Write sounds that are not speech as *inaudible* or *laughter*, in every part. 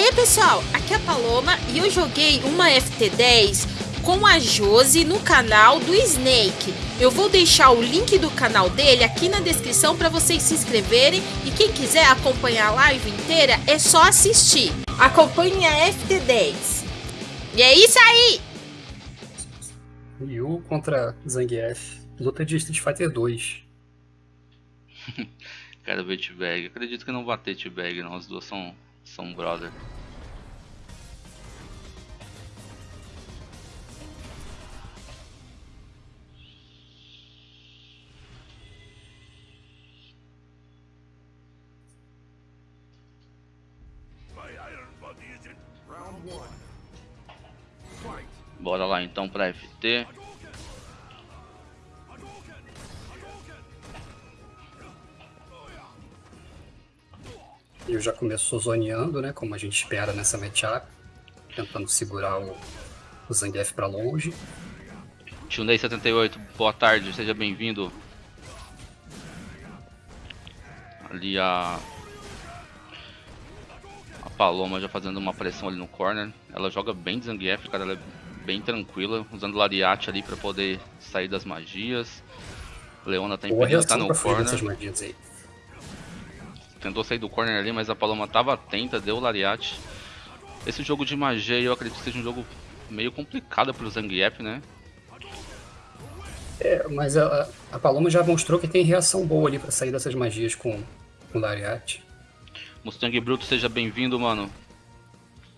aí pessoal, aqui é a Paloma e eu joguei uma FT10 com a Josi no canal do Snake. Eu vou deixar o link do canal dele aqui na descrição para vocês se inscreverem e quem quiser acompanhar a live inteira é só assistir. Acompanhe a FT10. E é isso aí! Ryu contra Zangief. Luta de Street Fighter 2. *laughs* Quero ver T-Bag. Acredito que não vai ter T-Bag não, as duas são, são brother. Bora lá então pra FT. Eu já começou zoneando, né? Como a gente espera nessa matchup. Tentando segurar o, o Zangief pra longe. Tunei78, boa tarde, seja bem-vindo. Ali a... A Paloma já fazendo uma pressão ali no corner. Ela joga bem de Zangief, cara, ela é bem tranquila, usando Lariat ali pra poder sair das magias. Leona tá impedindo, tá no corner. magias aí. Tentou sair do corner ali, mas a Paloma tava atenta, deu o Lariat. Esse jogo de magia eu acredito que seja um jogo meio complicado pro Zangief, né? É, mas a, a Paloma já mostrou que tem reação boa ali pra sair dessas magias com, com o Lariat. Mustang Bruto, seja bem-vindo, mano.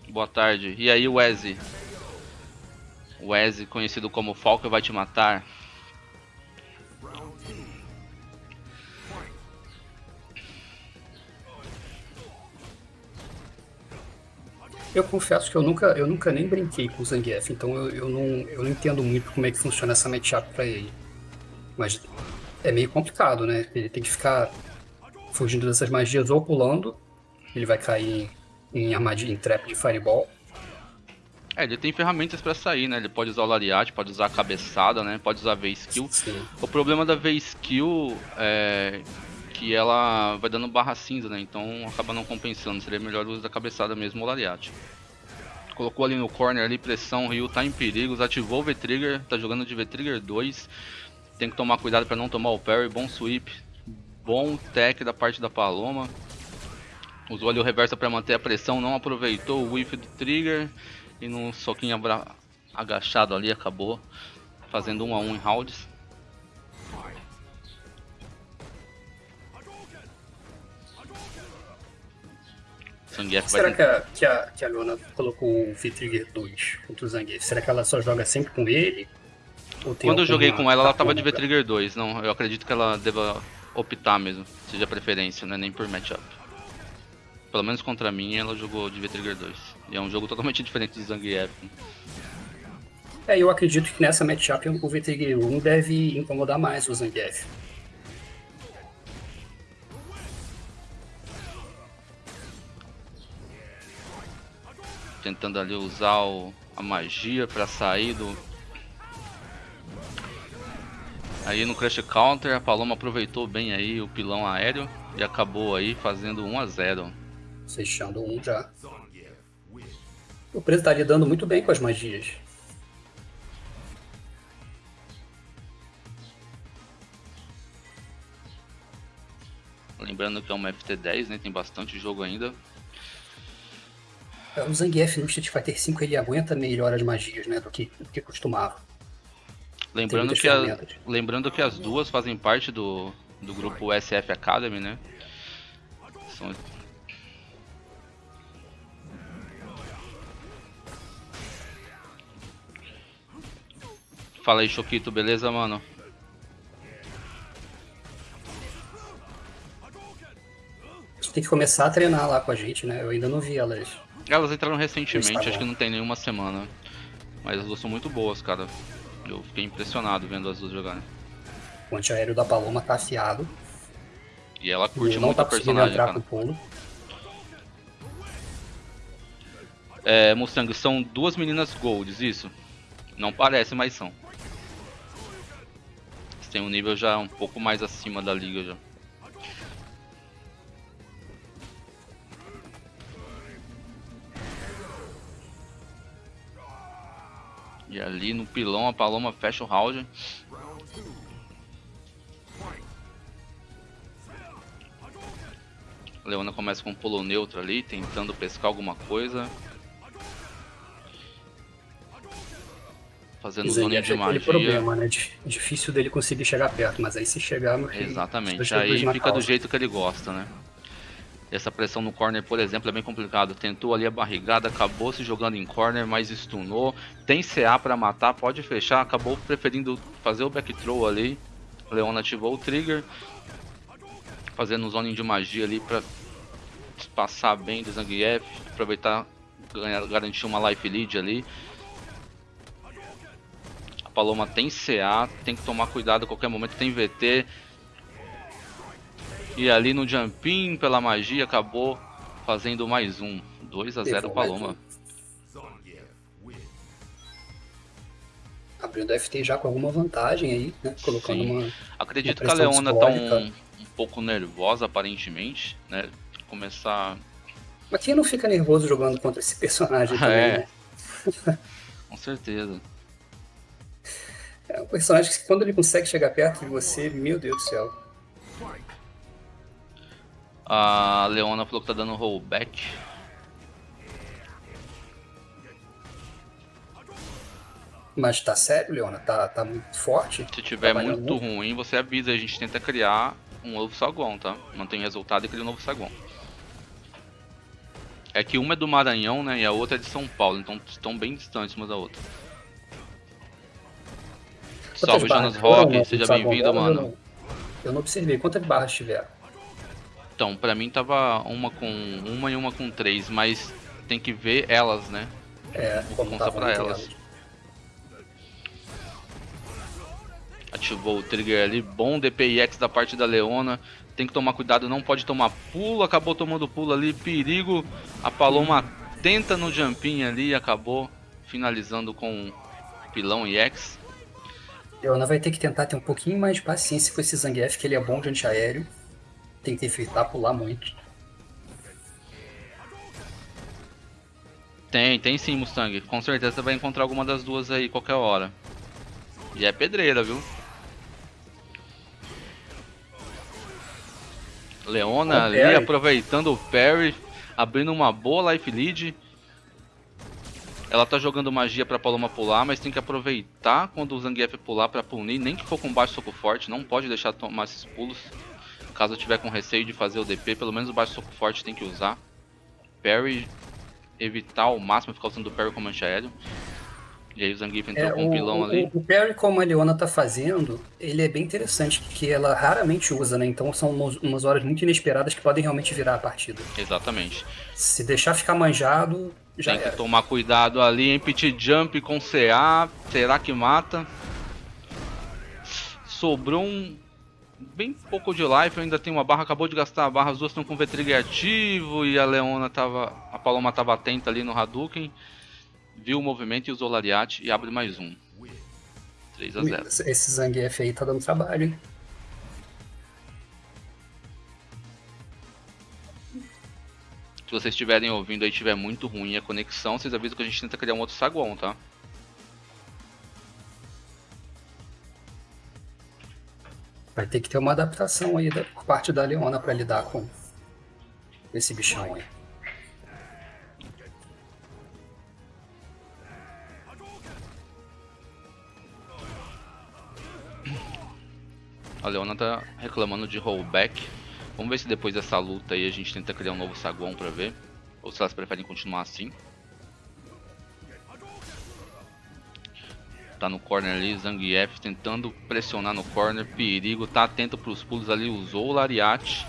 Boa tarde. E aí, Wesley? Wesley, conhecido como Falco, vai te matar. Eu confesso que eu nunca, eu nunca nem brinquei com o Zangief, então eu, eu, não, eu não entendo muito como é que funciona essa matchup pra ele. Mas é meio complicado, né? Ele tem que ficar fugindo dessas magias ou pulando, ele vai cair em, em armadilha, em trap de fireball. É, ele tem ferramentas pra sair, né? Ele pode usar o Lariat, pode usar a cabeçada, né? Pode usar a V-Skill. O problema da V-Skill é que ela vai dando barra cinza, né? Então acaba não compensando. Seria melhor usar a cabeçada mesmo o Lariat. Colocou ali no corner ali, pressão, o Ryu tá em perigos, ativou o V-Trigger, tá jogando de V-Trigger 2. Tem que tomar cuidado para não tomar o parry, bom sweep, bom tech da parte da Paloma. Usou ali o reverso para manter a pressão, não aproveitou o whiff do trigger e no soquinho agachado ali acabou fazendo um a um em rounds. Zangief Será que a, que, a, que a Leona colocou o V-Trigger 2 contra o Zangief? Será que ela só joga sempre com ele? Quando eu joguei com ela, ela tava de V-Trigger 2. Não, eu acredito que ela deva optar mesmo, seja preferência, né? Nem por matchup. Pelo menos contra mim, ela jogou de V-Trigger 2. E é um jogo totalmente *laughs* diferente do Zangief. É, eu acredito que nessa matchup o V-Trigger 1 deve incomodar mais o Zangief. Tentando ali usar o, a magia para sair do... Aí no Crash Counter a Paloma aproveitou bem aí o pilão aéreo e acabou aí fazendo 1 a 0 Fechando um já. O preso tá lidando muito bem com as magias. Lembrando que é uma FT10, né? Tem bastante jogo ainda. O Zangief no Street Fighter V ele aguenta melhor as magias, né, do que, do que costumava. Lembrando que, a, lembrando que as duas fazem parte do, do grupo SF Academy, né? São... Fala aí, Choquito, beleza, mano? Você tem que começar a treinar lá com a gente, né? Eu ainda não vi elas elas entraram recentemente, acho que não tem nenhuma semana. Mas as duas são muito boas, cara. Eu fiquei impressionado vendo as duas jogarem. O antiaéreo da Paloma tá afiado. E ela curte muito tá a personagem, cara. É, Mustang, são duas meninas golds, isso? Não parece, mas são. Eles têm um nível já um pouco mais acima da liga já. E ali no pilão a Paloma fecha o round. Leona começa com um pulo neutro ali, tentando pescar alguma coisa. Fazendo zona de magia. problema, né? Difícil dele conseguir chegar perto, mas aí se chegar... Exatamente, aí fica do jeito que ele gosta, né? Essa pressão no corner, por exemplo, é bem complicado. Tentou ali a barrigada, acabou se jogando em corner, mas stunou. Tem CA para matar, pode fechar. Acabou preferindo fazer o back throw ali. Leona ativou o trigger. Fazendo um zoning de magia ali para passar bem do Zangief. Aproveitar, ganhar, garantir uma life lead ali. A Paloma tem CA, tem que tomar cuidado a qualquer momento. Tem VT. E ali no jumping, pela magia, acabou fazendo mais um. 2 a 0 Paloma. Abrindo FT já com alguma vantagem aí, né? Colocando Sim. uma. Acredito uma que a Leona tá um, um, pouco nervosa, aparentemente, né? Começar. Mas quem não fica nervoso jogando contra esse personagem *laughs* também, é. né? *laughs* com certeza. É um personagem que quando ele consegue chegar perto de você, meu Deus do céu. A Leona falou que tá dando rollback. Mas tá sério, Leona? Tá, tá muito forte? Se tiver muito, ruim, você avisa. A gente tenta criar um novo saguão, tá? Mantém resultado e cria um novo saguão. É que uma é do Maranhão, né? E a outra é de São Paulo. Então estão bem distantes uma da outra. Salve, Jonas Rock. Seja bem-vindo, mano. Eu não, eu não observei. Quantas barras tiveram? Então, pra mim tava uma com uma e uma com três, mas tem que ver elas, né? É, vou contar pra elas. Ativou o trigger ali, bom DPIX da parte da Leona. Tem que tomar cuidado, não pode tomar pulo, acabou tomando pulo ali, perigo. A Paloma tenta no jumping ali acabou finalizando com pilão e X. Leona vai ter que tentar ter um pouquinho mais de paciência com esse Zangief, que ele é bom de antiaéreo tem que evitar pular muito. Tem, tem sim, Mustang. Com certeza você vai encontrar alguma das duas aí qualquer hora. E é pedreira, viu? Leona ali aproveitando o parry, abrindo uma boa life lead. Ela tá jogando magia pra Paloma pular, mas tem que aproveitar quando o Zangief pular pra punir, nem que for com baixo soco forte, não pode deixar tomar esses pulos. Caso eu tiver com receio de fazer o DP, pelo menos o baixo soco forte tem que usar. Parry, evitar ao máximo ficar usando o parry como anti-aéreo. E aí o Zangief entrou é, com um pilão o, ali. O, o parry como a Leona tá fazendo, ele é bem interessante, porque ela raramente usa, né? Então são umas, umas horas muito inesperadas que podem realmente virar a partida. Exatamente. Se deixar ficar manjado, já Tem era. que tomar cuidado ali, em pit jump com CA, será que mata? Sobrou um, bem pouco de life, ainda tem uma barra, acabou de gastar a barra, as duas estão com V-Trigger ativo e a Leona tava. A Paloma tava atenta ali no Hadouken. Viu o movimento e usou o Lariat e abre mais um. 3 a 0 Esse Zangief aí tá dando trabalho, hein? Se vocês estiverem ouvindo aí tiver muito ruim a conexão, vocês avisam que a gente tenta criar um outro saguão, tá? Vai ter que ter uma adaptação aí da, por parte da Leona para lidar com esse bichão aí. A Leona tá reclamando de rollback. Vamos ver se depois dessa luta aí a gente tenta criar um novo saguão pra ver. Ou se elas preferem continuar assim. Tá no corner ali, Zangief tentando pressionar no corner, perigo, tá atento para os pulos ali, usou o Lariat.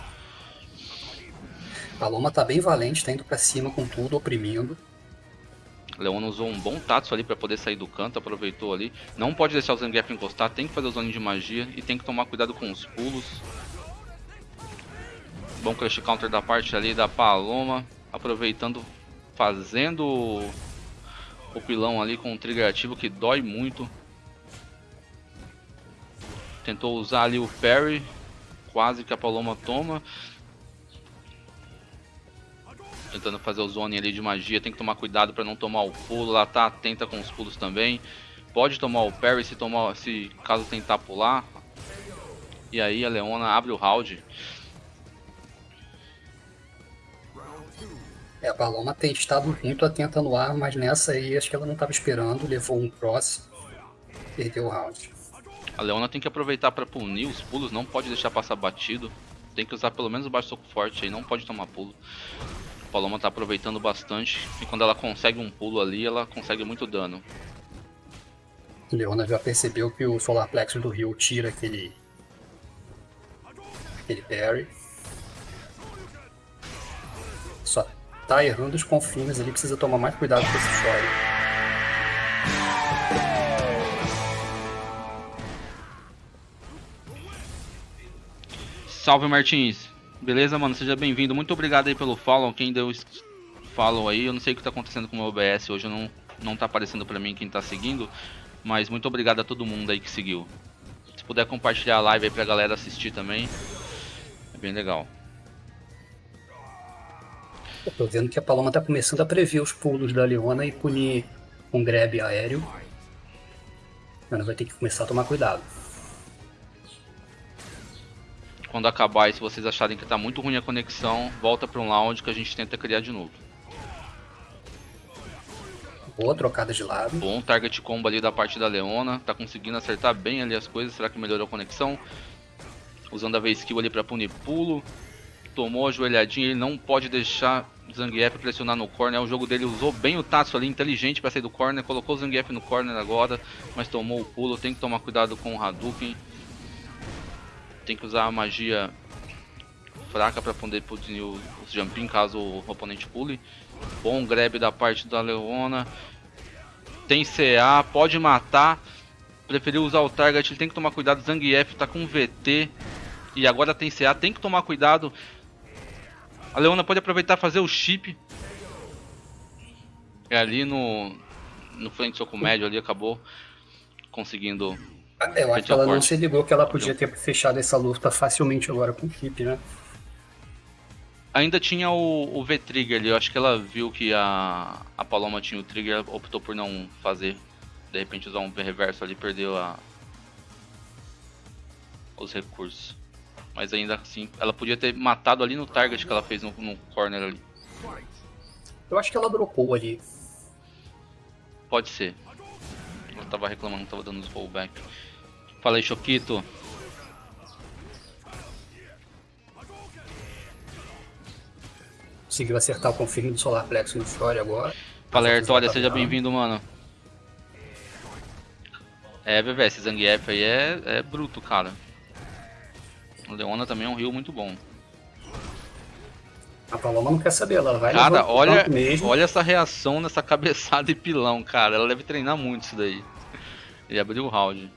Paloma tá bem valente, tá indo para cima com tudo, oprimindo. Leona usou um bom Tatsu ali para poder sair do canto, aproveitou ali. Não pode deixar o Zangief encostar, tem que fazer o zone de magia e tem que tomar cuidado com os pulos. Bom crush counter da parte ali da Paloma, aproveitando, fazendo o pilão ali com um trigger ativo que dói muito. Tentou usar ali o parry, quase que a Paloma toma. Tentando fazer o zone ali de magia, tem que tomar cuidado para não tomar o pulo, ela tá atenta com os pulos também. Pode tomar o parry se, tomar, se caso tentar pular. E aí a Leona abre o round. É, a Paloma tem estado muito atenta no ar, mas nessa aí acho que ela não estava esperando, levou um cross, perdeu o round. A Leona tem que aproveitar para punir os pulos, não pode deixar passar batido. Tem que usar pelo menos o baixo soco forte aí, não pode tomar pulo. A Paloma tá aproveitando bastante e quando ela consegue um pulo ali, ela consegue muito dano. Leona já percebeu que o Solar Plexus do Rio tira aquele aquele parry. Tá errando os confins ali, precisa tomar mais cuidado com esse chore. Salve Martins! Beleza, mano? Seja bem-vindo. Muito obrigado aí pelo follow. Quem deu follow aí, eu não sei o que tá acontecendo com o meu OBS hoje, não, não tá aparecendo pra mim quem tá seguindo. Mas muito obrigado a todo mundo aí que seguiu. Se puder compartilhar a live aí pra galera assistir também, é bem legal. Eu tô vendo que a Paloma tá começando a prever os pulos da Leona e punir um grab aéreo. Ela vai ter que começar a tomar cuidado. Quando acabar e se vocês acharem que tá muito ruim a conexão, volta para um lounge que a gente tenta criar de novo. Boa trocada de lado. Bom target combo ali da parte da Leona. Tá conseguindo acertar bem ali as coisas. Será que melhorou a conexão? Usando a V-Skill ali pra punir pulo. Tomou a joelhadinha. Ele não pode deixar Zangief pressionar no corner. O jogo dele usou bem o Tatsu ali, inteligente pra sair do corner. Colocou o Zangief no corner agora. Mas tomou o pulo. Tem que tomar cuidado com o Hadouken. Tem que usar a magia fraca para poder punir os jumping caso o oponente pule. Bom grab da parte da Leona. Tem CA, pode matar. Preferiu usar o target, ele tem que tomar cuidado. Zangief tá com VT. E agora tem CA, tem que tomar cuidado. A Leona pode aproveitar fazer o chip. É ali no, no frente soco médio ali, acabou conseguindo. Eu acho que ela não se ligou que ela podia ter fechado essa luta facilmente agora com o chip, né? Ainda tinha o, o V-Trigger ali, eu acho que ela viu que a, a Paloma tinha o Trigger, optou por não fazer. De repente usar um V-Reverso ali, perdeu a, os recursos. Mas ainda assim, ela podia ter matado ali no target que ela fez no, no corner ali. Eu acho que ela dropou ali. Pode ser. Ela tava reclamando, tava dando os rollback. Falei, Choquito. Conseguiu acertar o confirme do Solar Plexus no Story agora. Fala, Artória, seja bem-vindo, mano. É, VV, esse Zangief aí é, é bruto, cara. O Leona também é um rio muito bom. A Paloma não quer saber, ela vai Cara, olha, olha essa reação nessa *laughs* cabeçada e pilão, cara. Ela deve treinar muito isso daí. E abriu o round.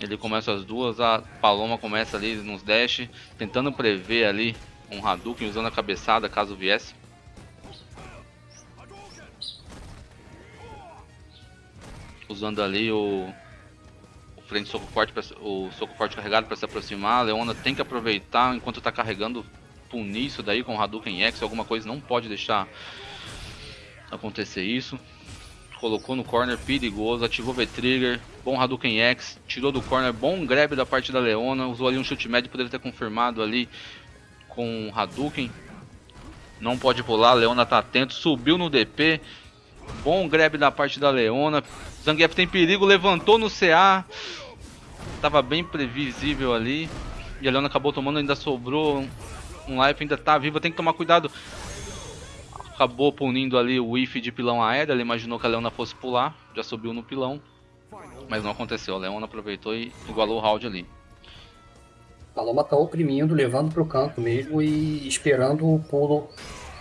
Ele começa as duas, a Paloma começa ali nos dash, tentando prever ali um Hadouken usando a cabeçada caso viesse. Usando ali o, o frente soco forte, pra, o soco forte carregado para se aproximar. A Leona tem que aproveitar enquanto está carregando, punir isso daí com Hadouken X, alguma coisa, não pode deixar acontecer isso colocou no corner, perigoso, ativou V-Trigger, bom Hadouken X, tirou do corner, bom grab da parte da Leona, usou ali um chute médio, poderia ter confirmado ali com Hadouken. Não pode pular, Leona tá atento, subiu no DP, bom grab da parte da Leona, Zangief tem perigo, levantou no CA, tava bem previsível ali, e a Leona acabou tomando, ainda sobrou um life, ainda tá viva, tem que tomar cuidado. Acabou punindo ali o whiff de pilão aéreo, ele imaginou que a Leona fosse pular, já subiu no pilão, mas não aconteceu, a Leona aproveitou e igualou o round ali. Paloma tá oprimindo, levando para o canto mesmo e esperando o pulo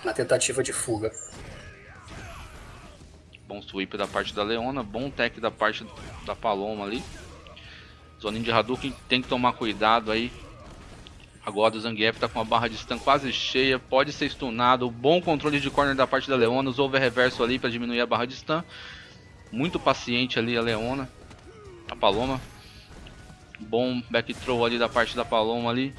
na tentativa de fuga. Bom sweep da parte da Leona, bom tech da parte da Paloma ali. Zoninho de Hadouken tem que tomar cuidado aí Agora o Zangief está com a barra de stun quase cheia, pode ser stunado. Bom controle de corner da parte da Leona, usou o reverso ali para diminuir a barra de stun. Muito paciente ali a Leona, a Paloma. Bom back throw ali da parte da Paloma ali.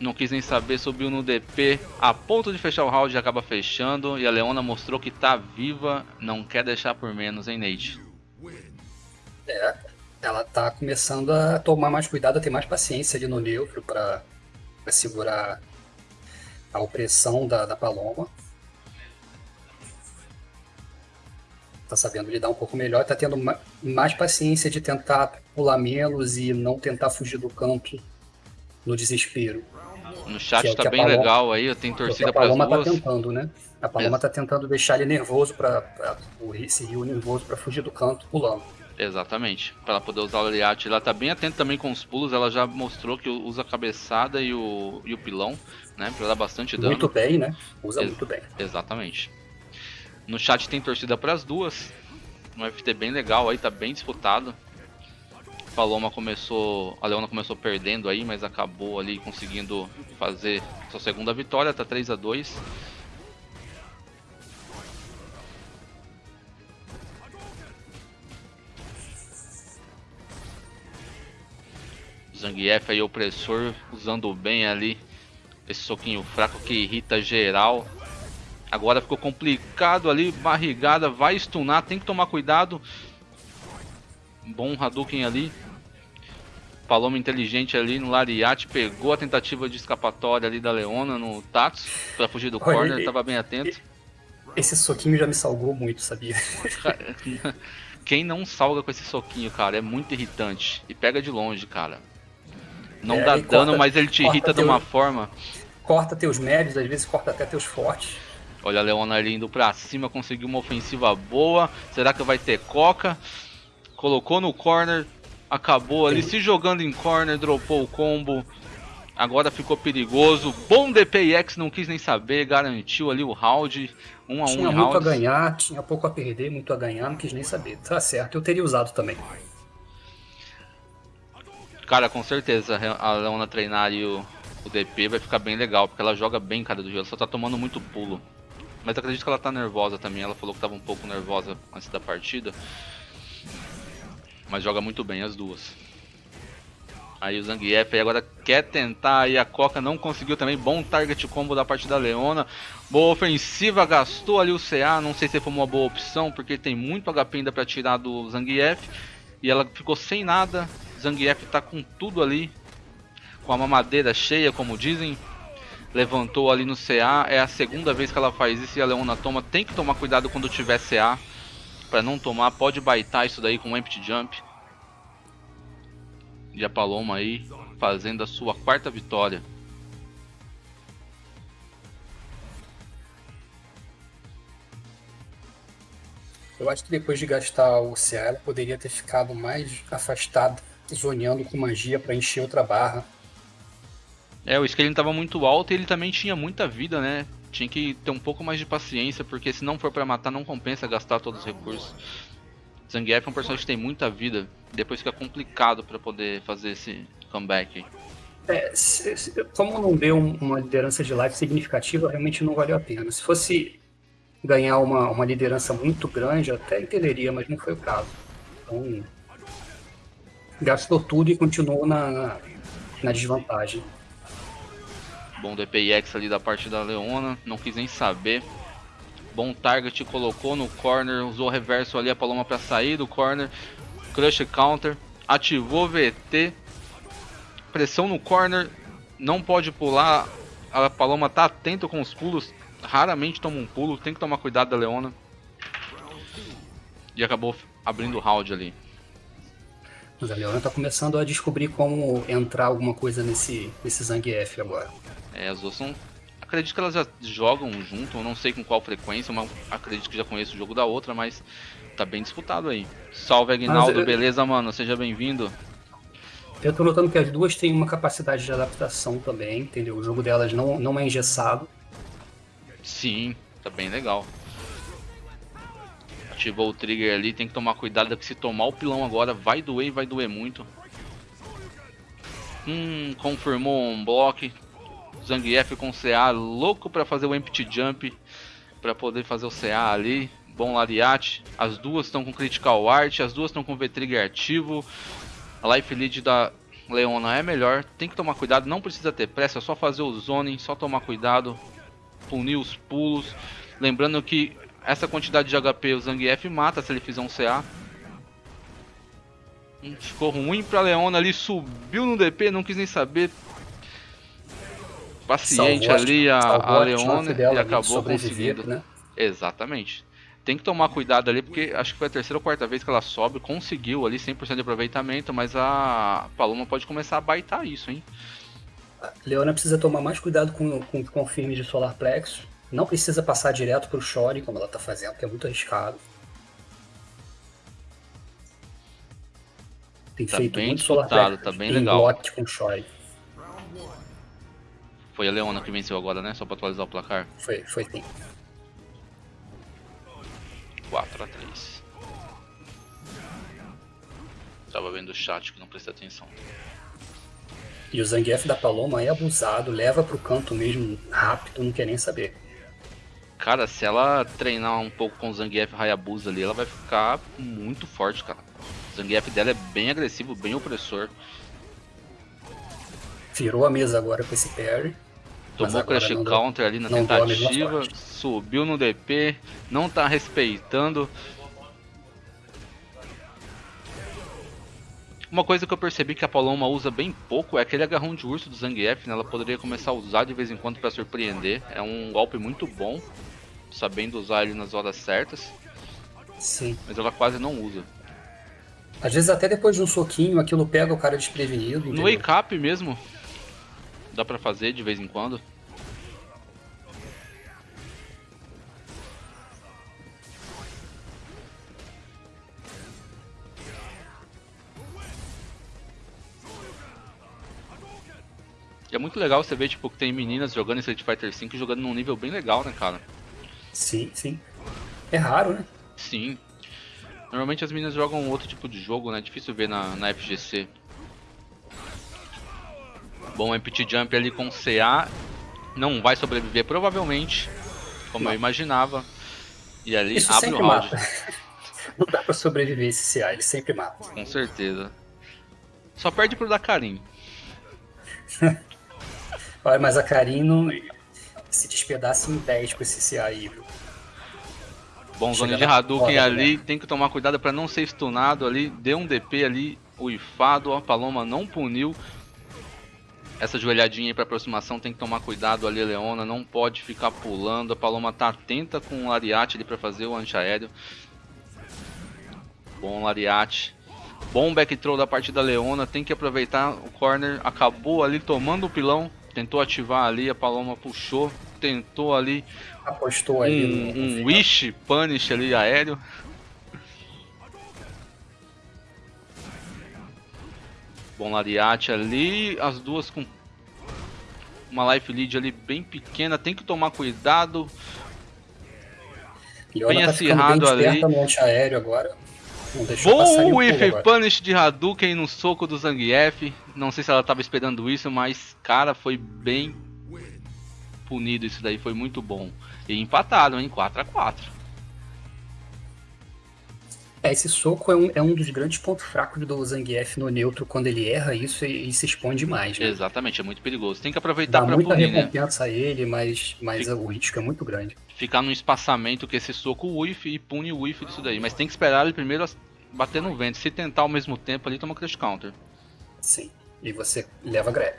Não quis nem saber, subiu no DP, a ponto de fechar o round acaba fechando e a Leona mostrou que tá viva, não quer deixar por menos, hein Nate? É, ela tá começando a tomar mais cuidado, a ter mais paciência ali no neutro para segurar a opressão da, da Paloma. Tá sabendo lidar um pouco melhor, tá tendo mais paciência de tentar pular menos e não tentar fugir do campo no desespero. No chat é tá bem Paloma, legal aí, eu tenho torcida para as duas. A Paloma tá tentando, né? A Paloma é. tá tentando deixar ele nervoso para esse Rio nervoso para fugir do canto pulando. Exatamente, para ela poder usar o aliate. Ela tá bem atenta também com os pulos, ela já mostrou que usa a cabeçada e o, e o pilão, né? Pra dar bastante dano. Muito bem, né? Usa Ex muito bem. Exatamente. No chat tem torcida para as duas. Um FT bem legal aí, tá bem disputado. Paloma começou, a Leona começou perdendo aí, mas acabou ali conseguindo fazer sua segunda vitória, tá 3 a 2. Zangief aí, opressor, usando bem ali esse soquinho fraco que irrita geral. Agora ficou complicado ali, barrigada, vai stunar, tem que tomar cuidado. Bom Hadouken ali. Paloma inteligente ali no Lariat, pegou a tentativa de escapatória ali da Leona no Tatsu para fugir do Olha, corner, ele, tava bem atento. Esse soquinho já me salgou muito, sabia? *laughs* Quem não salga com esse soquinho, cara, é muito irritante. E pega de longe, cara. Não é, dá dano, corta, mas ele te irrita teu, de uma forma. Corta teus médios, às vezes corta até teus fortes. Olha a Leona ali indo pra cima, conseguiu uma ofensiva boa. Será que vai ter coca? Colocou no corner, acabou ali se jogando em corner, dropou o combo. Agora ficou perigoso. Bom DPX, não quis nem saber, garantiu ali o round. Um a tinha um muito rounds. a ganhar, tinha pouco a perder, muito a ganhar, não quis nem saber. Tá certo, eu teria usado também. Cara, com certeza a Leona treinar e o, o DP vai ficar bem legal, porque ela joga bem cara do gelo, só tá tomando muito pulo. Mas acredito que ela tá nervosa também, ela falou que tava um pouco nervosa antes da partida. Mas joga muito bem as duas. Aí o Zangief agora quer tentar aí a Coca, não conseguiu também. Bom target combo da parte da Leona. Boa ofensiva, gastou ali o CA. Não sei se foi uma boa opção, porque tem muito HP ainda para tirar do Zangief. E ela ficou sem nada. Zangief tá com tudo ali. Com a mamadeira cheia, como dizem. Levantou ali no CA. É a segunda vez que ela faz isso e a Leona toma. Tem que tomar cuidado quando tiver CA. Pra não tomar. Pode baitar isso daí com um Empty Jump. E a Paloma aí fazendo a sua quarta vitória. Eu acho que depois de gastar o CA, ela poderia ter ficado mais afastada zoneando com magia para encher outra barra. É, o scaling estava muito alto e ele também tinha muita vida, né? Tinha que ter um pouco mais de paciência, porque se não for para matar, não compensa gastar todos os recursos. Zangief é um personagem que tem muita vida, depois fica complicado para poder fazer esse comeback. É, se, se, como não deu uma liderança de life significativa, realmente não valeu a pena. Se fosse ganhar uma, uma liderança muito grande, até entenderia, mas não foi o caso. Então, gastou tudo e continuou na, na desvantagem. Bom DPX ali da parte da Leona, não quis nem saber. Bom target, colocou no corner, usou o reverso ali a Paloma para sair do corner. Crush counter, ativou VT. Pressão no corner, não pode pular. A Paloma tá atento com os pulos, raramente toma um pulo, tem que tomar cuidado da Leona. E acabou abrindo o round ali. Mas a Leona tá começando a descobrir como entrar alguma coisa nesse, nesse Zangief agora. É, as duas são. Acredito que elas já jogam junto, eu não sei com qual frequência, mas acredito que já conheço o jogo da outra, mas tá bem disputado aí. Salve Agnaldo, eu... beleza, mano? Seja bem-vindo. Eu tô notando que as duas têm uma capacidade de adaptação também, entendeu? O jogo delas não, não é engessado. Sim, tá bem legal ativou o trigger ali, tem que tomar cuidado que se tomar o pilão agora vai doer e vai doer muito. Hum, confirmou um bloco. Zangief com CA, louco para fazer o empty jump, para poder fazer o CA ali. Bom Lariat, as duas estão com critical art, as duas estão com V-trigger ativo. A life lead da, Leona é melhor, tem que tomar cuidado, não precisa ter pressa, é só fazer o zoning, só tomar cuidado, punir os pulos. Lembrando que essa quantidade de HP o Zangief mata se ele fizer um CA. Hum, ficou ruim pra Leona ali, subiu no DP, não quis nem saber. Paciente salvou ali a, a Leona e acabou conseguindo. Né? Exatamente. Tem que tomar cuidado ali, porque acho que foi a terceira ou quarta vez que ela sobe, conseguiu ali 100% de aproveitamento, mas a Paloma pode começar a baitar isso, hein? Leona precisa tomar mais cuidado com, com o confirme de Solar Plexo. Não precisa passar direto pro Shore, como ela tá fazendo, que é muito arriscado. Tem tá feito bem muito Solar Plexo. Tá bem legal. com Shore. Foi a Leona que venceu agora, né? Só pra atualizar o placar. Foi, foi sim. 4 a 3 Tava vendo o chat que não prestei atenção. E o Zangief da Paloma é abusado, leva pro canto mesmo rápido, não quer nem saber. Cara, se ela treinar um pouco com o Zangief Hayabusa ali, ela vai ficar muito forte, cara. O Zangief dela é bem agressivo, bem opressor. Virou a mesa agora com esse parry. Tomou crash counter ali na tentativa, subiu no DP, não tá respeitando. Uma coisa que eu percebi que a Paloma usa bem pouco é aquele agarrão de urso do Zangief, né? Ela poderia começar a usar de vez em quando para surpreender. É um golpe muito bom, sabendo usar ele nas horas certas. Sim. Mas ela quase não usa. Às vezes até depois de um soquinho aquilo pega o cara desprevenido. No wake up mesmo, dá pra fazer de vez em quando. E é muito legal você ver, tipo, que tem meninas jogando Street Fighter V jogando num nível bem legal, né, cara? Sim, sim. É raro, né? Sim. Normalmente as meninas jogam outro tipo de jogo, né? É difícil ver na, na FGC. Bom, Empty Jump ali com CA não vai sobreviver provavelmente, como não. eu imaginava. E ali Isso abre o round. *laughs* não dá pra sobreviver esse CA, ele sempre mata. Com certeza. Só perde pro Dacarim. *laughs* Olha, mas a Karin não se despedaça em 10 com esse CA aí, viu? Bom, zona de Hadouken ali, né? tem que tomar cuidado para não ser stunado ali, deu um DP ali, uifado, a Paloma não puniu. Essa joelhadinha aí pra aproximação tem que tomar cuidado ali, Leona, não pode ficar pulando, a Paloma tá atenta com o Lariat ali pra fazer o anti-aéreo. Bom Lariat, bom back throw da parte da Leona, tem que aproveitar o corner, acabou ali tomando o pilão, tentou ativar ali, a Paloma puxou, tentou ali. Apostou ali. Um, um wish punish ali aéreo. Bom Lariat ali, as duas com uma life lead ali bem pequena, tem que tomar cuidado. bem tá acirrado ali. No aéreo agora. Bom Whiff Punish de Hadouken no soco do Zangief. Não sei se ela estava esperando isso, mas cara, foi bem punido isso daí, foi muito bom. E empatado, em 4 a 4 é, esse soco é um, é um dos grandes pontos fracos do Zangief no neutro, quando ele erra isso e, se expõe demais, né? Exatamente, é muito perigoso. Tem que aproveitar para punir, né? recompensa né? a ele, mas, mas Fica... o risco é muito grande. Ficar num espaçamento que esse soco whiff e pune o whiff disso daí. Mas tem que esperar ele primeiro bater no vento. Se tentar ao mesmo tempo ali, toma crash counter. Sim, e você leva greve.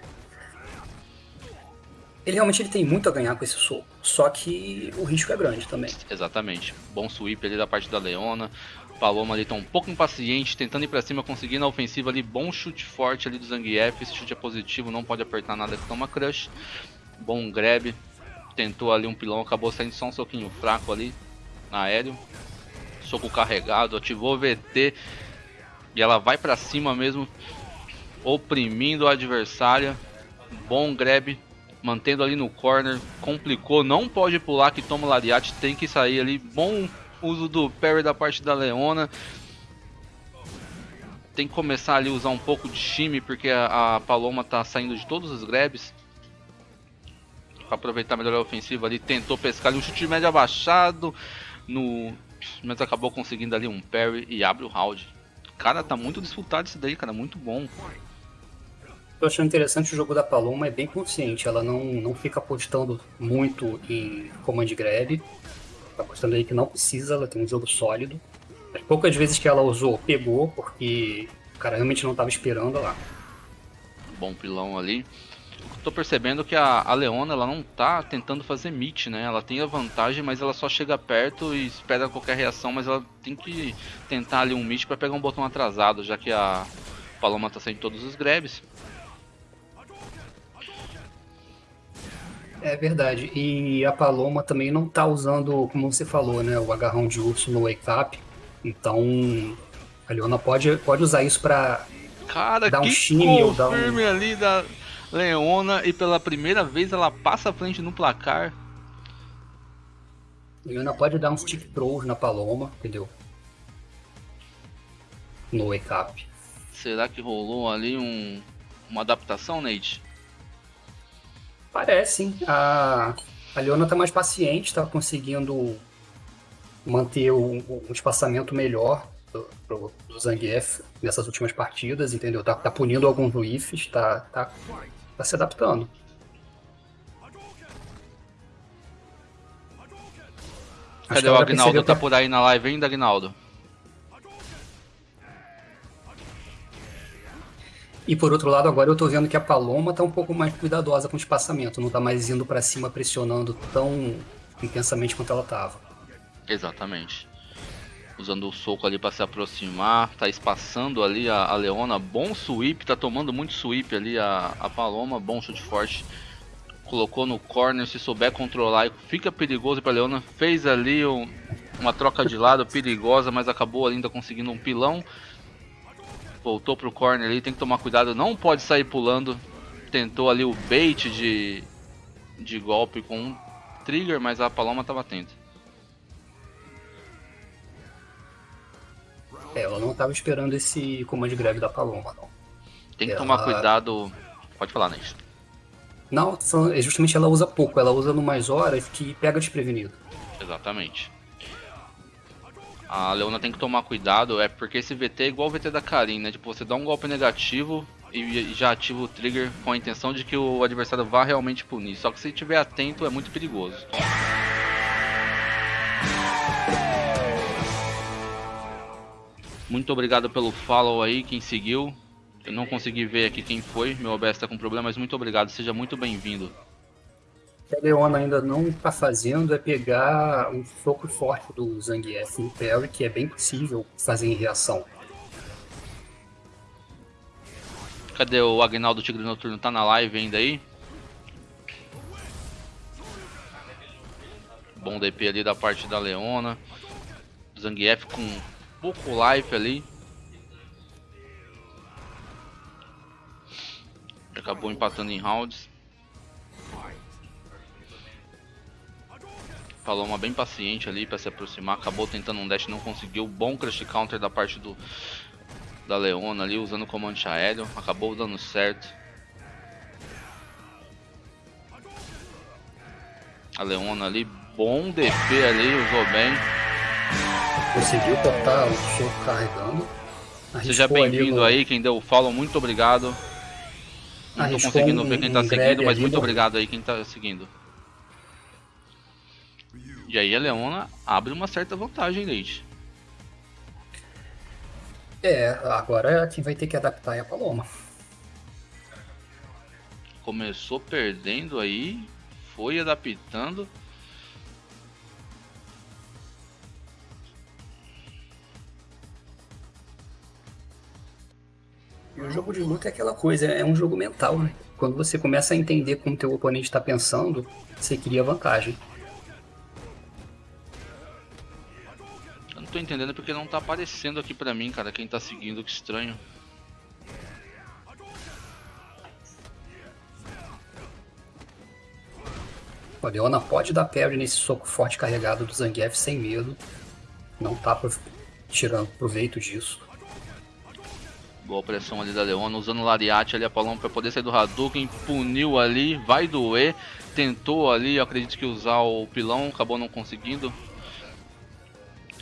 Ele realmente ele tem muito a ganhar com esse soco, só que o risco é grande também. Exatamente. Bom sweep ali da parte da Leona. Paloma ali tá um pouco impaciente, tentando ir pra cima, conseguindo a ofensiva ali. Bom chute forte ali do Zangief. Esse chute é positivo, não pode apertar nada que toma crush. Bom grab. Tentou ali um pilão, acabou saindo só um soquinho fraco ali. Aéreo. Soco carregado, ativou o VT. E ela vai pra cima mesmo. Oprimindo a adversária. Bom grab. Mantendo ali no corner. Complicou. Não pode pular que toma lariat. Tem que sair ali. Bom uso do parry da parte da Leona. Tem que começar ali a usar um pouco de shime, porque a, a Paloma tá saindo de todos os grabs. Pra aproveitar melhor a ofensiva ali, tentou pescar ali um chute de média abaixado. No... Mas acabou conseguindo ali um parry e abre o round. Cara, tá muito disputado isso daí, cara, muito bom. Tô achando interessante o jogo da Paloma, é bem consciente, ela não, não fica apostando muito em command grab, tá apostando aí que não precisa, ela tem um jogo sólido. As poucas vezes que ela usou, pegou, porque o cara realmente não estava esperando lá. Bom pilão ali. Tô percebendo que a, a Leona ela não tá tentando fazer meet, né? Ela tem a vantagem, mas ela só chega perto e espera qualquer reação, mas ela tem que tentar ali um meet para pegar um botão atrasado, já que a Paloma tá sem todos os grabs. É verdade. E a Paloma também não tá usando, como você falou, né, o agarrão de urso no wake up. Então, a Leona pode, pode usar isso pra Cara, dar um shimmy ou dar um... confirme ali da Leona e pela primeira vez ela passa à frente no placar. A Leona pode dar uns stick throws na Paloma, entendeu? No wake up. Será que rolou ali um, uma adaptação, Nate? Parece, hein? A, a Leona tá mais paciente, tá conseguindo manter o, o espaçamento melhor do, do Zangief nessas últimas partidas, entendeu? Tá, tá punindo alguns whiffs, tá, tá, tá se adaptando. Acho Cadê que o Agnaldo? Tá por aí na live ainda, Agnaldo? E por outro lado, agora eu tô vendo que a Paloma tá um pouco mais cuidadosa com o espaçamento, não tá mais indo pra cima pressionando tão intensamente quanto ela tava. Exatamente. Usando o soco ali para se aproximar, tá espaçando ali a, a Leona, bom sweep, tá tomando muito sweep ali a, a Paloma, bom chute forte. Colocou no corner, se souber controlar, fica perigoso pra Leona. Fez ali um- uma troca de lado perigosa, mas acabou ainda conseguindo um pilão. Voltou pro corner ali, tem que tomar cuidado, não pode sair pulando. Tentou ali o bait de, de golpe com um trigger, mas a Paloma tava atenta. É, ela não tava esperando esse comando grave da Paloma, não. Tem que Ela- tomar cuidado. Pode falar, Nate. Não, é justamente ela usa pouco, ela usa no mais horas que pega desprevenido. Exatamente. A Leona tem que tomar cuidado, é porque esse VT é igual o VT da Karin, né? Tipo, você dá um golpe negativo e já ativa o trigger com a intenção de que o adversário vá realmente punir. Só que se estiver atento é muito perigoso. Muito obrigado pelo follow aí, quem seguiu. Eu não consegui ver aqui quem foi, meu OBS tá com problema, mas muito obrigado, seja muito bem-vindo. O que a Leona ainda não tá fazendo é pegar um soco forte do Zangief no parry, que é bem possível fazer em reação. Cadê o Agnaldo Tigre Noturno? Tá na live ainda aí? Bom DP ali da parte da Leona. Zangief com pouco life ali. Acabou empatando em rounds. Paloma bem paciente ali para se aproximar. Acabou tentando um dash, não conseguiu. Bom crush counter da parte do da Leona ali, usando o comando aéreo. Acabou dando certo. A Leona ali, bom DP ali, usou bem. Conseguiu cortar o soco carregando. Seja Arriscou ali bem-vindo no- aí, quem deu o follow, muito obrigado. Não tô Arriscou conseguindo um- ver quem tá um seguindo, mas muito no- obrigado aí quem tá seguindo. E aí a Leona abre uma certa vantagem, Leite. É, agora quem vai ter que adaptar é a Paloma. Começou perdendo aí, foi adaptando. E o jogo de luta é aquela coisa, é um jogo mental, né? Quando você começa a entender como teu oponente está pensando, você cria vantagem. Tô entendendo porque não tá aparecendo aqui pra mim, cara, quem tá seguindo, que estranho. A Leona pode dar parry nesse soco forte carregado do Zangief sem medo. Não tá pro- tirando proveito disso. Boa pressão ali da Leona, usando o Lariat ali, a Paloma pra poder sair do Hadouken, puniu ali, vai doer, tentou ali, acredito que usar o pilão, acabou não conseguindo.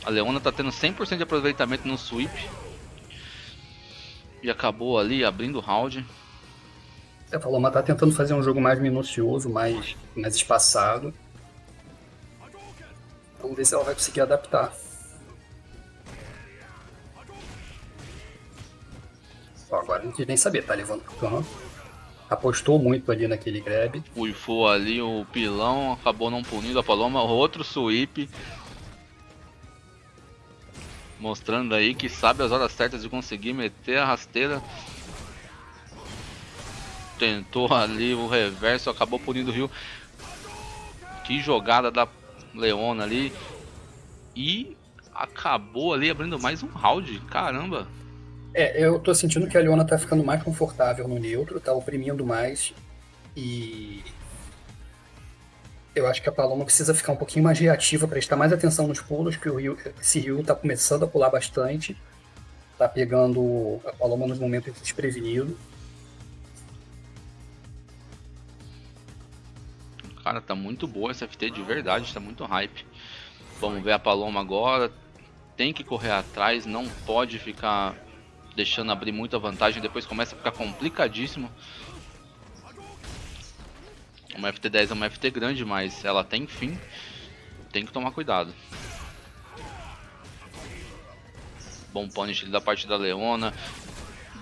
A Leona tá tendo 100% de aproveitamento no sweep. E acabou ali abrindo o round. A Paloma tá tentando fazer um jogo mais minucioso, mais, mais espaçado. Vamos ver se ela vai conseguir adaptar. agora não quis nem saber, tá levando pro campo. Apostou muito ali naquele grab. Uifou ali o pilão, acabou não punindo a Paloma. Outro sweep. Mostrando aí que sabe as horas certas de conseguir meter a rasteira. Tentou ali o reverso, acabou punindo o Rio. Que jogada da Leona ali. E acabou ali abrindo mais um round. Caramba. É, eu tô sentindo que a Leona tá ficando mais confortável no neutro, tá oprimindo mais. E. Eu acho que a Paloma precisa ficar um pouquinho mais reativa, prestar mais atenção nos pulos, que o Rio, esse Rio tá começando a pular bastante. Tá pegando a Paloma nos momentos desprevenido. Cara, tá muito boa essa FT de verdade, tá muito hype. Vamos ver a Paloma agora. Tem que correr atrás, não pode ficar deixando abrir muita vantagem, depois começa a ficar complicadíssimo. Uma FT10 é uma FT grande, mas ela tem fim, tem que tomar cuidado. Bom punish da parte da Leona,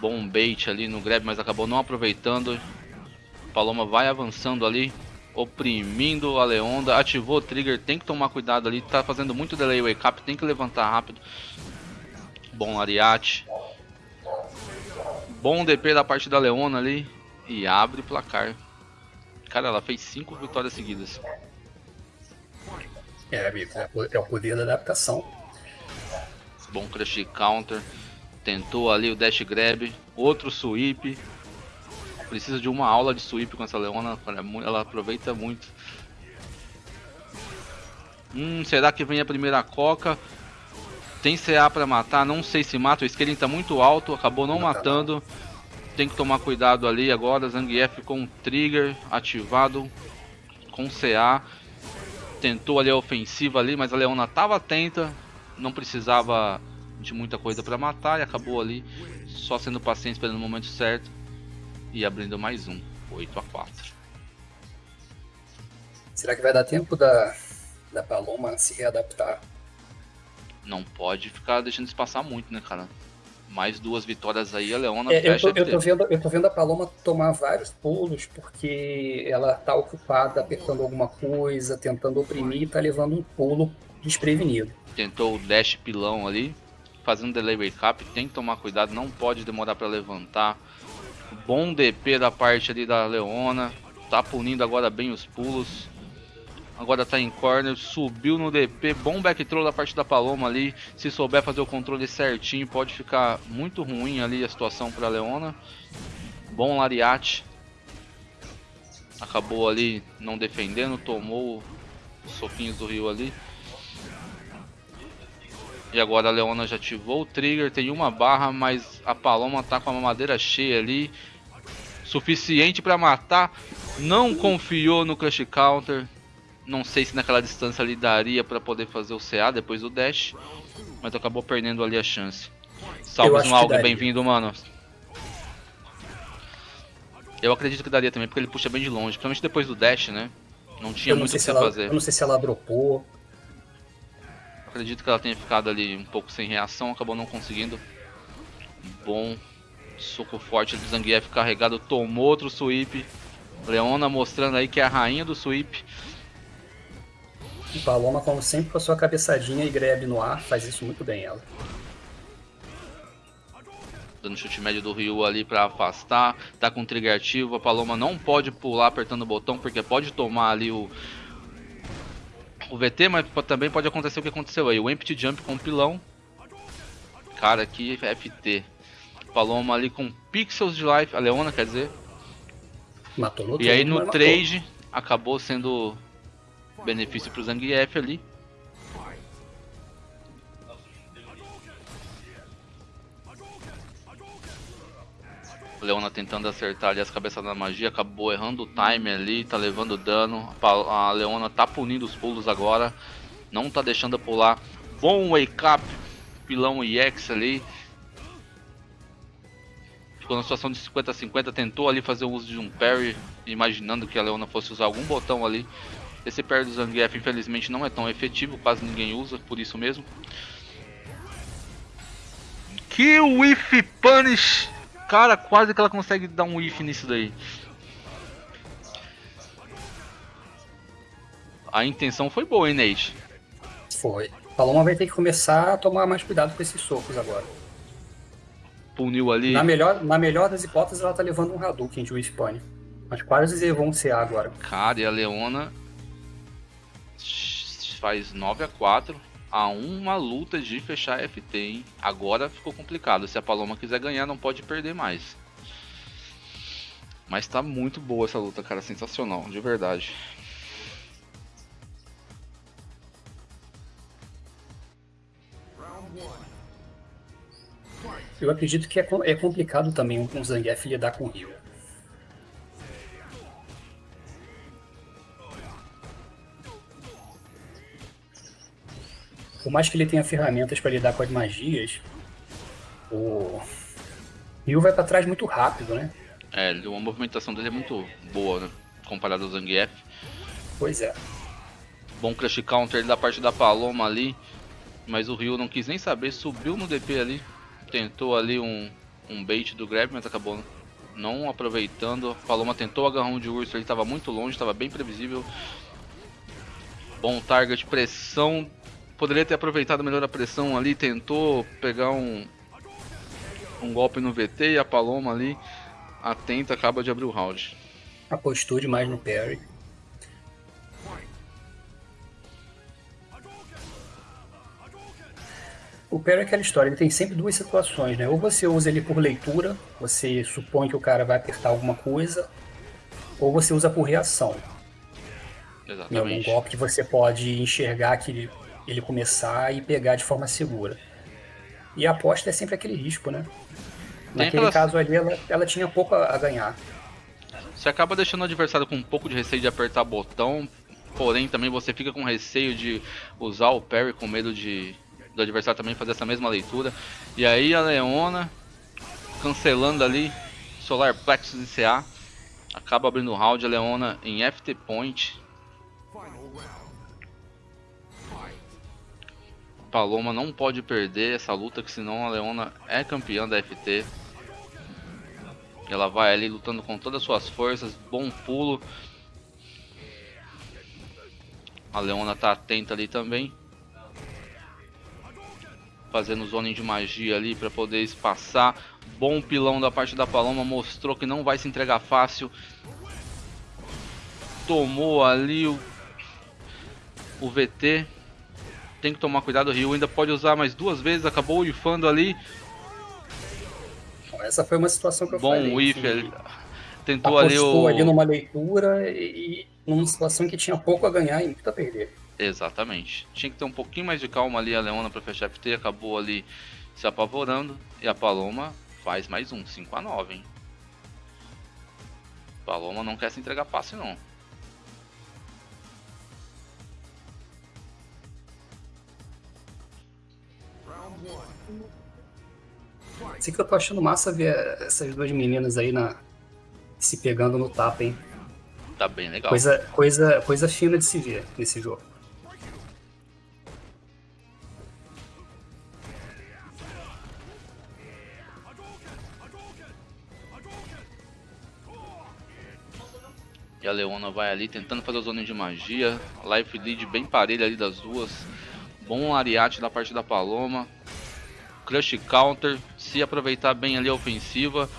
bom bait ali no grab, mas acabou não aproveitando. Paloma vai avançando ali, oprimindo a Leonda, ativou o trigger, tem que tomar cuidado ali, tá fazendo muito delay wake up, tem que levantar rápido. Bom Lariat, Bom DP da parte da Leona ali. E abre o placar. Cara, ela fez 5 vitórias seguidas. É, amigo, é, é o poder da adaptação. Bom crush counter. Tentou ali o dash grab. Outro sweep. Precisa de uma aula de sweep com essa Leona. Ela aproveita muito. Hum, será que vem a primeira coca? Tem CA pra matar, não sei se mata, o Scaling tá muito alto, acabou não matando. Tem que tomar cuidado ali agora, Zangief com trigger ativado com CA. Tentou ali a ofensiva ali, mas a Leona tava atenta, não precisava de muita coisa para matar e acabou ali só sendo paciente esperando o momento certo e abrindo mais um, 8 a 4. Será que vai dar tempo da, da Paloma se readaptar não pode ficar deixando isso passar muito, né, cara? Mais duas vitórias aí, a Leona é, eu, tô, eu, tô vendo, eu tô vendo a Paloma tomar vários pulos, porque ela tá ocupada apertando alguma coisa, tentando oprimir e tá levando um pulo desprevenido. Tentou o dash pilão ali, fazendo delay wake up, tem que tomar cuidado, não pode demorar para levantar. Bom DP da parte ali da Leona, tá punindo agora bem os pulos. Agora tá em corner, subiu no DP, bom back throw da parte da Paloma ali. Se souber fazer o controle certinho, pode ficar muito ruim ali a situação para Leona. Bom lariate. Acabou ali não defendendo, tomou os soquinhos do Rio ali. E agora a Leona já ativou o trigger, tem uma barra, mas a Paloma tá com a mamadeira cheia ali. Suficiente para matar. Não confiou no Crush Counter. Não sei se naquela distância ali daria para poder fazer o CA depois do dash, mas acabou perdendo ali a chance. Salve um algo, bem-vindo, mano. Eu acredito que daria também, porque ele puxa bem de longe, principalmente depois do dash, né? Não tinha muito o que ela, fazer. Eu não sei se ela dropou. Acredito que ela tenha ficado ali um pouco sem reação, acabou não conseguindo. Bom soco forte do Zangief carregado, tomou outro sweep. Leona mostrando aí que é a rainha do sweep. Paloma, como sempre, com a sua cabeçadinha e grab no ar, faz isso muito bem ela. Dando chute médio do Ryu ali para afastar, tá com trigger ativo, a Paloma não pode pular apertando o botão, porque pode tomar ali o, o VT, mas também pode acontecer o que aconteceu aí, o Empty Jump com o pilão. Cara, que FT. Paloma ali com pixels de life, a Leona quer dizer. Matou no E aí no trade acabou sendo benefício pro Zangief ali. Leona tentando acertar ali as cabeças da magia, acabou errando o time ali, tá levando dano. A Leona tá punindo os pulos agora, não tá deixando pular. Bom wake up, pilão EX ali. ficou na situação de 50-50, tentou ali fazer o uso de um parry, imaginando que a Leona fosse usar algum botão ali. Esse parry do Zangief infelizmente não é tão efetivo, quase ninguém usa, por isso mesmo. Que whiff punish! Cara, quase que ela consegue dar um whiff nisso daí. A intenção foi boa, hein, Nate? Foi. Paloma vai ter que começar a tomar mais cuidado com esses socos agora. Puniu ali. Na melhor, na melhor das hipóteses, ela tá levando um Hadouken de Wispane. Mas quase vão ser agora. Cara, e a Leona faz 9 a 4 a uma luta de fechar FT, hein? Agora ficou complicado. Se a Paloma quiser ganhar, não pode perder mais. Mas tá muito boa essa luta, cara. Sensacional, de verdade. Eu acredito que é, é complicado também um Zangief lidar com o Rio. Por mais que ele tenha ferramentas para lidar com as magias, o Ryu vai para trás muito rápido, né? É, a movimentação dele é muito boa, né? Comparado ao Zangief. Pois é. Bom crush counter da parte da Paloma ali. Mas o Ryu não quis nem saber, subiu no DP ali. Tentou ali um, um bait do grab, mas acabou não aproveitando. Paloma tentou o agarrão de urso, ele estava muito longe, estava bem previsível. Bom target, pressão. Poderia ter aproveitado melhor a pressão ali, tentou pegar um, um golpe no VT e a Paloma ali, atenta, acaba de abrir o round. Apostou demais no parry. O Perry é aquela história, ele tem sempre duas situações, né? Ou você usa ele por leitura, você supõe que o cara vai apertar alguma coisa, ou você usa por reação. Exatamente. Em algum golpe que você pode enxergar que ele, começar e pegar de forma segura. E a aposta é sempre aquele risco, né? Naquele caso ali, ela, ela tinha pouco a, a ganhar. Você acaba deixando o adversário com um pouco de receio de apertar botão, porém também você fica com receio de usar o parry com medo de do adversário também fazer essa mesma leitura. E aí a Leona, cancelando ali Solar Plexus e CA, acaba abrindo o round. A Leona em FT Point. Paloma não pode perder essa luta, que senão a Leona é campeã da FT. Ela vai ali lutando com todas as suas forças, bom pulo. A Leona tá atenta ali também fazendo zoning de magia ali para poder espaçar. Bom pilão da parte da Paloma, mostrou que não vai se entregar fácil. Tomou ali o, o VT. Tem que tomar cuidado, o Rio ainda pode usar mais duas vezes, acabou ifando ali. Essa foi uma situação que eu Bom falei. Bom whiff, ele tentou ali o... ali numa leitura e, e numa situação que tinha pouco a ganhar e muito a perder. Exatamente. Tinha que ter um pouquinho mais de calma ali a Leona para fechar FT, acabou ali se apavorando. E a Paloma faz mais um, 5 a 9 hein? Paloma não quer se entregar fácil não. Sei que eu tô achando massa ver essas duas meninas aí na se pegando no tapa, hein? Tá bem legal. Coisa, coisa, coisa fina de se ver nesse jogo. a Leona vai ali tentando fazer o zona de magia. Life lead bem parelha ali das duas. Bom ariate da parte da Paloma. Crush counter. Se aproveitar bem ali a ofensiva.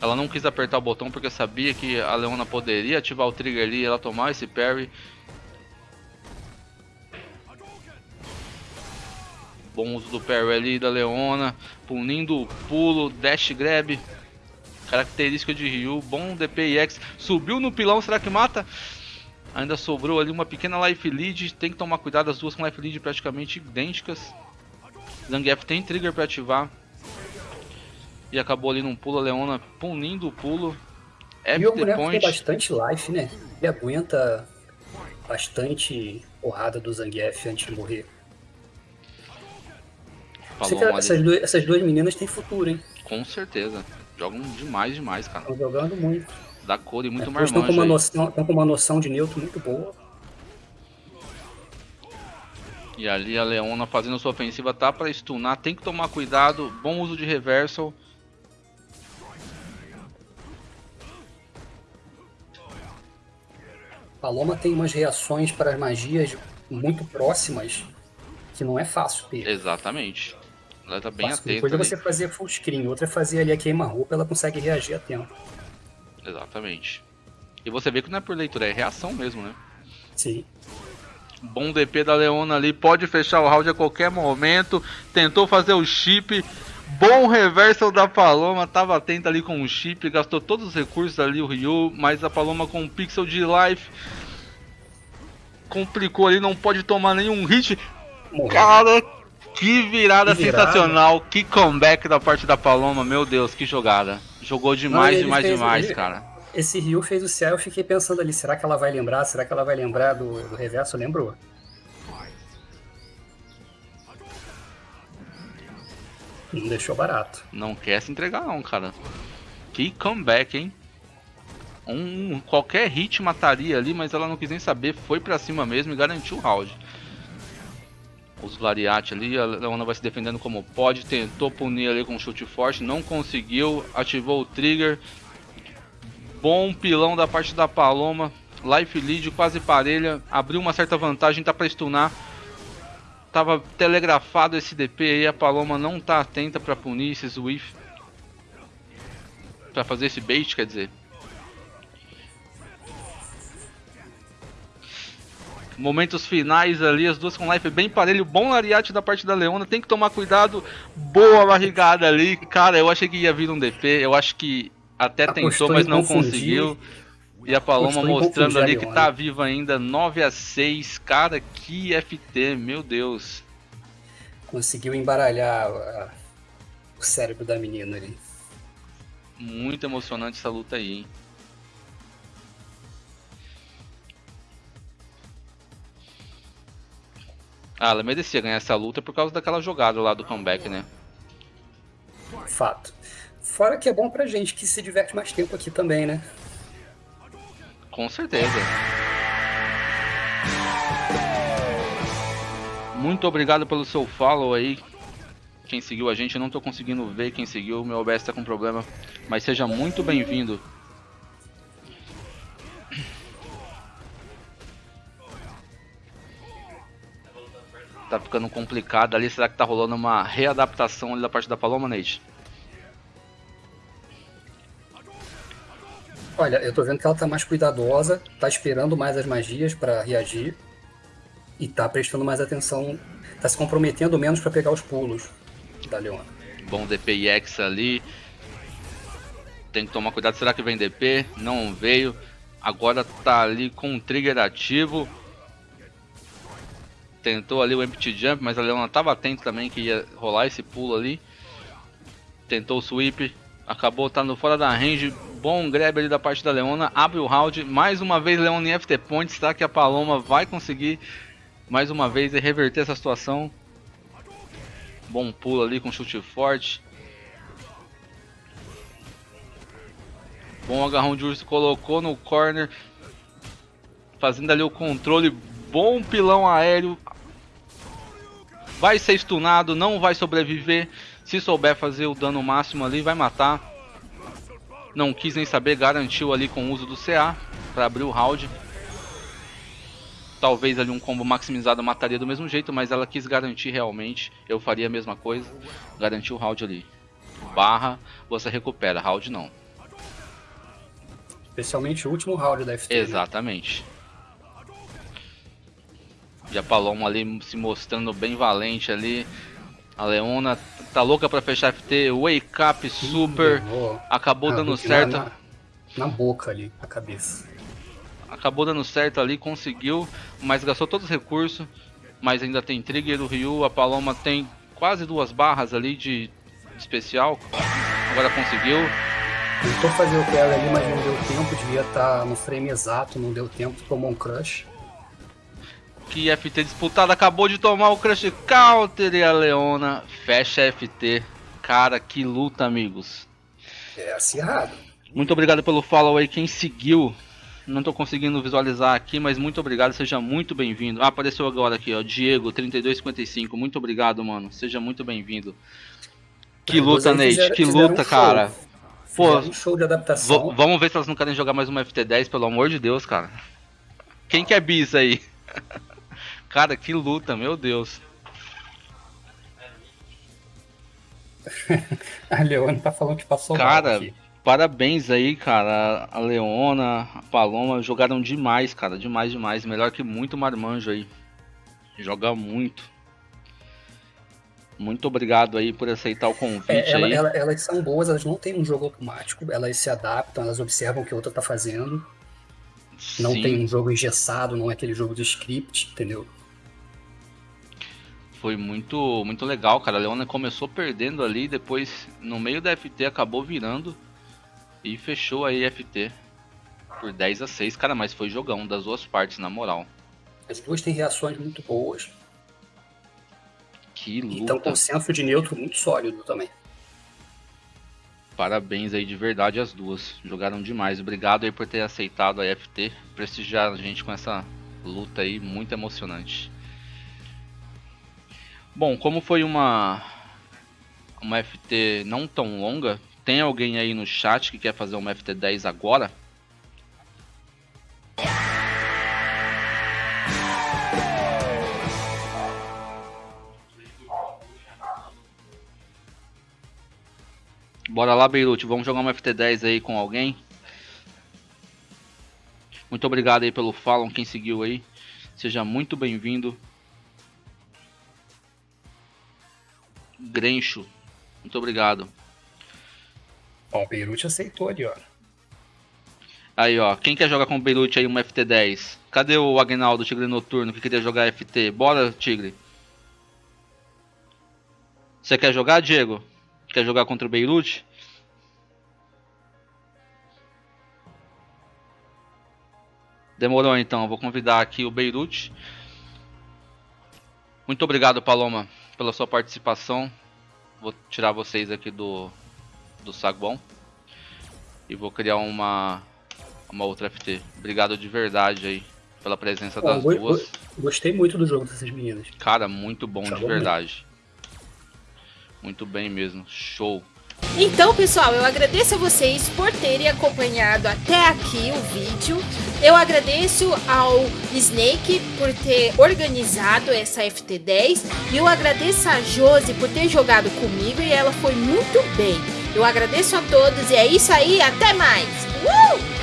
Ela não quis apertar o botão porque sabia que a Leona poderia ativar o trigger ali e ela tomar esse parry. Bom uso do parry ali da Leona. Punindo o pulo, dash grab. Característica de Ryu, bom DPX. Subiu no pilão, será que mata? Ainda sobrou ali uma pequena life lead. Tem que tomar cuidado, as duas com life lead praticamente idênticas. Zangief tem trigger para ativar. E acabou ali num pulo, a Leona punindo o pulo. FT e o boneco tem bastante life, né? Ele aguenta bastante porrada do Zangief antes de morrer. Essas duas, essas duas meninas têm futuro, hein? Com certeza. Jogam demais, demais, cara. Estão jogando muito. Dá cor e muito é, marmanjo estão com, uma noção, estão com uma noção de neutro muito boa. E ali a Leona fazendo sua ofensiva tá para stunar, tem que tomar cuidado, bom uso de reversal. Paloma tem umas reações para as magias muito próximas que não é fácil ter. Exatamente. Ela tá bem fácil. atenta. Depois de você fazer full screen, outra é fazer ali a queima-roupa, ela consegue reagir a tempo. Exatamente. E você vê que não é por leitura, é reação mesmo, né? Sim. Bom DP da Leona ali, pode fechar o round a qualquer momento. Tentou fazer o chip. Bom reversal da Paloma, tava atenta ali com o chip, gastou todos os recursos ali o Ryu, mas a Paloma com um pixel de life complicou ali, não pode tomar nenhum hit. Cara, que virada, que virada sensacional, que comeback da parte da Paloma, meu Deus, que jogada. Jogou demais, não, demais, demais, ele, cara. Esse Ryu fez o céu, eu fiquei pensando ali, será que ela vai lembrar? Será que ela vai lembrar do, do reverso? Lembrou. Não deixou barato. Não quer se entregar não, cara. Que comeback, hein? Um, qualquer hit mataria ali, mas ela não quis nem saber, foi pra cima mesmo e garantiu o round. Os Lariat ali, a Leona vai se defendendo como pode, tentou punir ali com um chute forte, não conseguiu, ativou o trigger, Bom pilão da parte da Paloma. Life lead quase parelha. Abriu uma certa vantagem, tá pra stunar. Tava telegrafado esse DP aí. A Paloma não tá atenta pra punir esse Swift. Pra fazer esse bait, quer dizer. Momentos finais ali, as duas com life bem parelho. Bom lariate da parte da Leona, tem que tomar cuidado. Boa barrigada ali. Cara, eu achei que ia vir um DP. Eu acho que até tentou, mas não conseguiu. E a Paloma mostrando ali que tá viva ainda, 9 a 6 Cara, que FT, meu Deus. Conseguiu embaralhar uh, o cérebro da menina ali. Muito emocionante essa luta aí, hein? Ah, ela merecia ganhar essa luta por causa daquela jogada lá do comeback, né? Fato. Fora que é bom pra gente que se diverte mais tempo aqui também, né? Com certeza. Muito obrigado pelo seu follow aí. Quem seguiu a gente, eu não tô conseguindo ver quem seguiu, meu OBS tá com problema. Mas seja muito bem-vindo. Tá ficando complicado ali, será que tá rolando uma readaptação ali da parte da Paloma, Nate? Olha, eu tô vendo que ela tá mais cuidadosa, tá esperando mais as magias para reagir e tá prestando mais atenção, tá se comprometendo menos para pegar os pulos da Leona. Bom DPX ali. Tem que tomar cuidado, será que vem DP? Não veio. Agora tá ali com o trigger ativo. Tentou ali o empty jump, mas a Leona tava atento também que ia rolar esse pulo ali. Tentou o sweep, acabou estando fora da range, Bom grab ali da parte da Leona. Abre o round. Mais uma vez Leona em FT Points. Será que a Paloma vai conseguir mais uma vez reverter essa situação? Bom pulo ali com chute forte. Bom agarrão de urso. Colocou no corner. Fazendo ali o controle. Bom pilão aéreo. Vai ser stunado. Não vai sobreviver. Se souber fazer o dano máximo ali, vai matar. Não quis nem saber, garantiu ali com o uso do CA para abrir o round. Talvez ali um combo maximizado mataria do mesmo jeito, mas ela quis garantir realmente. Eu faria a mesma coisa, garantir o round ali. Barra, você recupera, round não. Especialmente o último round da FT. Né? Exatamente. Né? A Paloma ali se mostrando bem valente ali. A Leona tá louca pra fechar FT, Wake Up Super, acabou ah, dando certo. Na, na, boca ali, a cabeça. Acabou dando certo ali, conseguiu, mas gastou todos os recursos. Mas ainda tem Trigger do Ryu, a Paloma tem quase duas barras ali de especial. Agora conseguiu. Tentou fazer o carry ali, mas não deu tempo, devia estar tá no frame exato, não deu tempo, tomou um crush que FT disputado acabou de tomar o Crush Counter e a Leona fecha FT. Cara, que luta, amigos. É acirrado. Muito obrigado pelo follow aí, quem seguiu. Não tô conseguindo visualizar aqui, mas muito obrigado, seja muito bem-vindo. Ah, apareceu agora aqui, ó, Diego, 3255. Muito obrigado, mano. Seja muito bem-vindo. Que luta, Nate, fizeram, que luta, um cara. Pô, um show de adaptação. Vamos ver se elas não querem jogar mais uma FT10, pelo amor de Deus, cara. Quem quer bis aí? *laughs* cara, que luta, meu Deus. *laughs* a Leona tá falando que passou Cara, aqui. parabéns aí, cara. A Leona, a Paloma jogaram demais, cara. Demais, demais. Melhor que muito marmanjo aí. Joga muito. Muito obrigado aí por aceitar o convite é, ela, aí. Ela, elas são boas, elas não têm um jogo automático, elas se adaptam, elas observam o que a outra tá fazendo. Não Sim. tem um jogo engessado, não é aquele jogo de script, entendeu? Foi muito muito legal, cara. A Leona começou perdendo ali, depois no meio da FT acabou virando e fechou aí a FT por 10 a 6, cara, mas foi jogão das duas partes, na moral. As duas têm reações muito boas. Que luta. Então com senso de neutro muito sólido também. Parabéns aí de verdade as duas. Jogaram demais. Obrigado aí por ter aceitado a FT, prestigiar a gente com essa luta aí muito emocionante. Bom, como foi uma uma FT não tão longa, tem alguém aí no chat que quer fazer uma FT10 agora? Bora lá, Beirute, vamos jogar uma FT10 aí com alguém? Muito obrigado aí pelo follow, quem seguiu aí. Seja muito bem-vindo. Grencho. Muito obrigado. Ó, o Beirute aceitou ali, ó. Aí, ó. Quem quer jogar com o Beirute aí uma FT10? Cadê o Agnaldo, Tigre Noturno, que queria jogar FT? Bora, Tigre. Você quer jogar, Diego? Quer jogar contra o Beirute? Demorou então, vou convidar aqui o Beirute. Muito obrigado, Paloma pela sua participação. Vou tirar vocês aqui do, do saguão. E vou criar uma, uma outra FT. Obrigado de verdade aí pela presença das duas. Gostei muito do jogo dessas meninas. Cara, muito bom de verdade. Muito bem mesmo. Show. Então, pessoal, eu agradeço a vocês por terem acompanhado até aqui o vídeo. Eu agradeço ao Snake por ter organizado essa FT10 e eu agradeço a Josi por ter jogado comigo e ela foi muito bem. Eu agradeço a todos e é isso aí, até mais! Uh!